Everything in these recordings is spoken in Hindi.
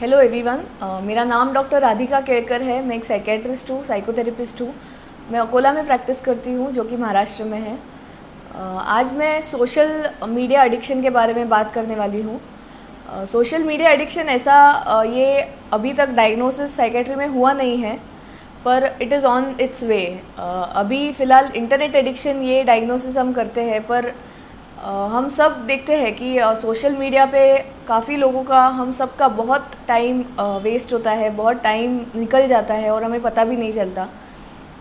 हेलो एवरीवन मेरा नाम डॉक्टर राधिका केड़कर है। मैं एक साइकेट्रिस्ट हूँ साइकोथेरेपिस्ट हूँ। मैं अकोला में प्रैक्टिस करती हूँ जो कि महाराष्ट्र में है। Uh, आज मैं सोशल मीडिया एडिक्शन के बारे में बात करने वाली हूँ। सोशल मीडिया एडिक्शन ऐसा uh, ये अभी तक डायग्नोसिस साइकेट्री में हुआ नहीं है पर it is on its way अभी फ़िलहाल इंटरनेट एडिक्शन ये डायग्नोसिस हम करते हैं पर हम सब देखते हैं कि सोशल मीडिया पे काफ़ी लोगों का, हम सब का बहुत टाइम वेस्ट होता है, बहुत टाइम निकल जाता है और हमें पता भी नहीं चलता।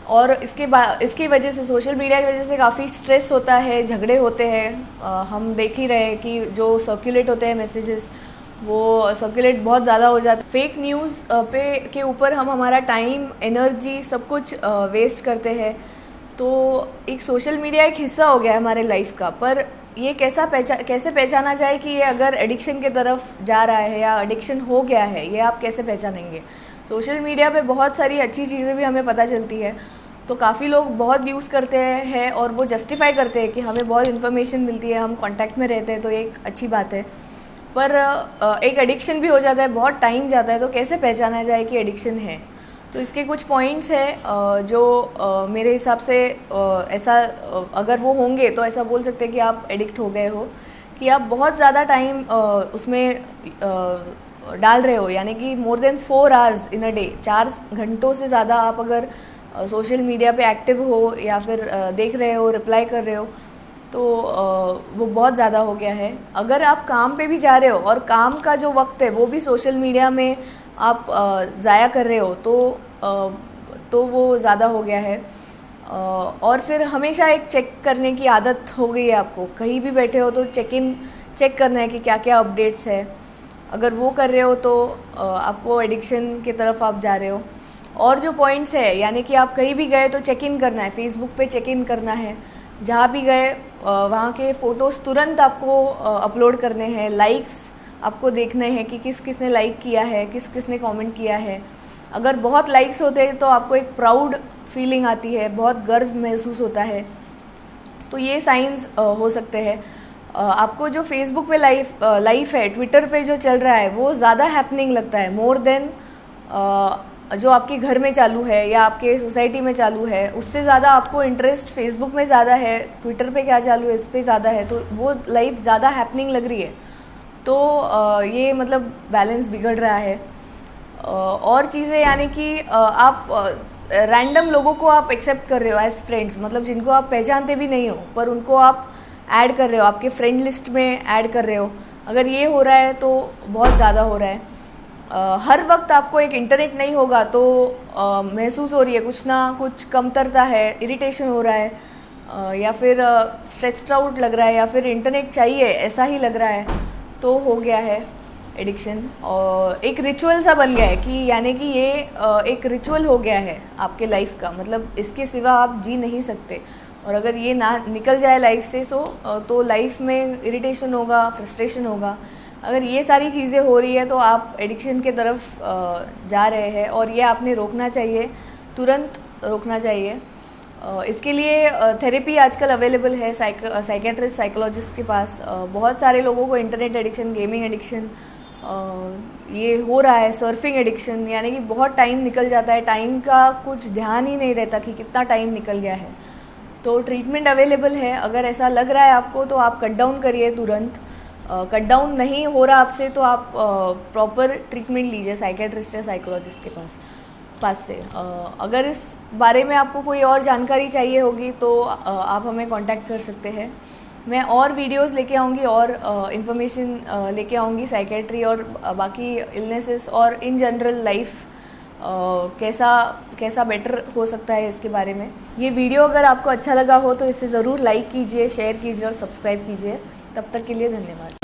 और इसके बाद इसकी वजह से सोशल मीडिया की वजह से काफ़ी स्ट्रेस होता है, झगड़े होते हैं। हम देख ही रहे हैं कि जो सर्कुलेट होते हैं मैसेजेस वो सर्कुलेट बहुत ज़्यादा हो जाता है। फेक न्यूज़ पे, के ऊपर हम हमारा टाइम एनर्जी सब कुछ वेस्ट करते हैं। तो एक सोशल मीडिया एक हिस्सा हो गया है हमारे लाइफ का, पर ये कैसा पहचान कैसे पहचाना जाए कि ये अगर एडिक्शन के तरफ़ जा रहा है या एडिक्शन हो गया है, ये आप कैसे पहचानेंगे? सोशल मीडिया पे बहुत सारी अच्छी चीज़ें भी हमें पता चलती है तो काफ़ी लोग बहुत यूज़ करते हैं और वो जस्टिफाई करते हैं कि हमें बहुत इन्फॉर्मेशन मिलती है, हम कांटेक्ट में रहते हैं तो एक अच्छी बात है। पर एक एडिक्शन भी हो जाता है, बहुत टाइम जाता है तो कैसे पहचाना जाए कि एडिक्शन है? तो इसके कुछ पॉइंट्स हैं जो मेरे हिसाब से ऐसा अगर वो होंगे तो ऐसा बोल सकते हैं कि आप एडिक्ट हो गए हो, कि आप बहुत ज़्यादा टाइम उसमें डाल रहे हो। यानी कि more than four hours in a day चार घंटों से ज़्यादा आप अगर सोशल मीडिया पे एक्टिव हो या फिर देख रहे हो रिप्लाई कर रहे हो तो वो बहुत ज़्यादा हो गया है। अगर आप काम पे भी जा रहे हो और काम का जो वक्त है, वो भी सोशल मीडिया में आप ज़ाया कर रहे हो तो तो वो ज़्यादा हो गया है। और फिर हमेशा एक चेक करने की आदत हो गई है आपको। कहीं भी बैठे हो तो चेक इन, चेक करना है कि क्या क्या अपडेट्स है। अगर वो कर रहे हो तो आपको एडिक्शन की तरफ़ आप जा रहे हो। और जो पॉइंट्स है, यानी कि आप कहीं भी गए तो चेक इन करना है। फेसबुक पे चेक इन करना है। जहाँ भी गए वहाँ के फ़ोटोज़ तुरंत आपको अपलोड करने हैं। लाइक्स आपको देखने हैं कि किस किसने लाइक किया है, किस किसने कमेंट किया है। अगर बहुत लाइक्स होते हैं तो आपको एक प्राउड फीलिंग आती है, बहुत गर्व महसूस होता है। तो ये साइंस हो सकते हैं। आपको जो फेसबुक पे लाइफ लाइफ है ट्विटर पे जो चल रहा है, वो ज़्यादा हैपनिंग लगता है। मोर देन जो आपके घर में चालू है या आपके सोसाइटी में चालू है, उससे ज़्यादा आपको इंटरेस्ट फेसबुक में ज़्यादा है ट्विटर पे क्या चालू है, इस पर ज़्यादा है। तो वो लाइफ ज़्यादा हैपनिंग लग रही है। तो ये मतलब बैलेंस बिगड़ रहा है। और चीज़ें यानी कि आप रैंडम लोगों को आप एक्सेप्ट कर रहे हो एज फ्रेंड्स मतलब जिनको आप पहचानते भी नहीं हो पर उनको आप ऐड कर रहे हो आपके फ्रेंड लिस्ट में ऐड कर रहे हो। अगर ये हो रहा है तो बहुत ज़्यादा हो रहा है। आ, हर वक्त आपको एक इंटरनेट नहीं होगा तो महसूस हो रही है कुछ ना कुछ कमतरता है इरिटेशन हो रहा है आ, या फिर स्ट्रेस्ड आउट लग रहा है या फिर इंटरनेट चाहिए ऐसा ही लग रहा है। तो हो गया है एडिक्शन और एक रिचुअल सा बन गया है कि यानी कि ये एक रिचुअल हो गया है आपके लाइफ का। मतलब इसके सिवा आप जी नहीं सकते। और अगर ये ना निकल जाए लाइफ से सो तो लाइफ में इरिटेशन होगा फ्रस्ट्रेशन होगा। अगर ये सारी चीज़ें हो रही है तो आप एडिक्शन के तरफ़ जा रहे हैं और ये आपने रोकना चाहिए, तुरंत रोकना चाहिए। इसके लिए थेरेपी आजकल अवेलेबल है साइकेट्रिस्ट साइकोलॉजिस्ट के पास। बहुत सारे लोगों को इंटरनेट एडिक्शन गेमिंग एडिक्शन ये हो रहा है सर्फिंग एडिक्शन यानी कि बहुत टाइम निकल जाता है। टाइम का कुछ ध्यान ही नहीं रहता कि कितना टाइम निकल गया है। तो ट्रीटमेंट अवेलेबल है। अगर ऐसा लग रहा है आपको तो आप कट डाउन करिए तुरंत। कट डाउन नहीं हो रहा आपसे तो आप प्रॉपर ट्रीटमेंट लीजिए साइकेट्रिस्ट या साइकोलॉजिस्ट के पास। पास से। अगर इस बारे में आपको कोई और जानकारी चाहिए होगी तो आप हमें कांटेक्ट कर सकते हैं। मैं और वीडियोस लेके आऊँगी और इन्फॉर्मेशन लेके आऊँगी साइकेट्री और बाकी इलनेसेस और इन जनरल लाइफ कैसा कैसा बेटर हो सकता है इसके बारे में। ये वीडियो अगर आपको अच्छा लगा हो तो इसे ज़रूर लाइक कीजिए शेयर कीजिए और सब्सक्राइब कीजिए। तब तक के लिए धन्यवाद।